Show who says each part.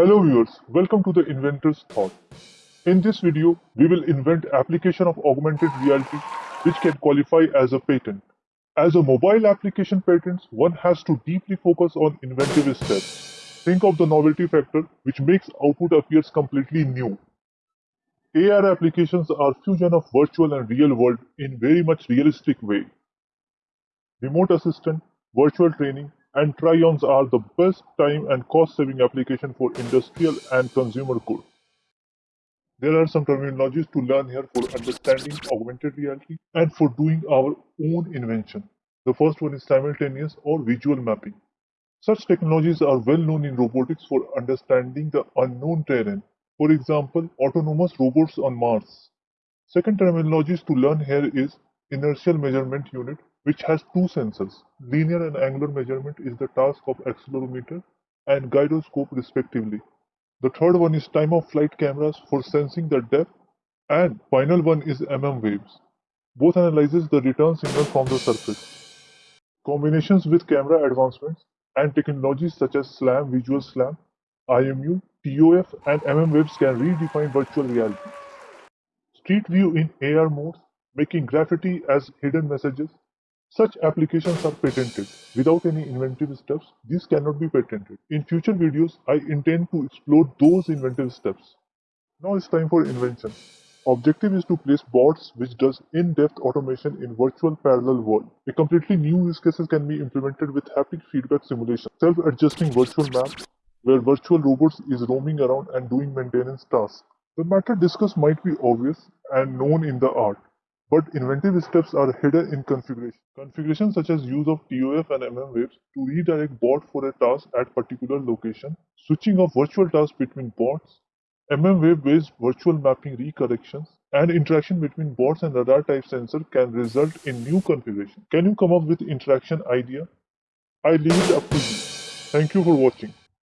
Speaker 1: Hello viewers, welcome to the Inventor's Thought. In this video, we will invent application of augmented reality which can qualify as a patent. As a mobile application patents, one has to deeply focus on inventive steps. Think of the novelty factor which makes output appears completely new. AR applications are fusion of virtual and real world in very much realistic way. Remote assistant, virtual training, and try-ons are the best time and cost-saving application for industrial and consumer goods. There are some terminologies to learn here for understanding augmented reality and for doing our own invention. The first one is simultaneous or visual mapping. Such technologies are well known in robotics for understanding the unknown terrain. For example, autonomous robots on Mars. Second terminologies to learn here is inertial measurement unit which has two sensors. Linear and angular measurement is the task of accelerometer and gyroscope respectively. The third one is time of flight cameras for sensing the depth and final one is mm waves. Both analyzes the return signal from the surface. Combinations with camera advancements and technologies such as SLAM, Visual SLAM, IMU, TOF and mm waves can redefine virtual reality. Street view in AR modes, making graffiti as hidden messages such applications are patented. Without any inventive steps, these cannot be patented. In future videos, I intend to explore those inventive steps. Now it's time for invention. Objective is to place bots which does in-depth automation in virtual parallel world. A completely new use cases can be implemented with haptic feedback simulation, self-adjusting virtual map where virtual robots is roaming around and doing maintenance tasks. The matter discussed might be obvious and known in the art, but inventive steps are hidden in configuration. Configuration such as use of TOF and MM waves to redirect bot for a task at particular location, switching of virtual tasks between bots, MM wave based virtual mapping recorrections, and interaction between bots and radar type sensor can result in new configuration. Can you come up with interaction idea? I leave it up to you. Thank you for watching.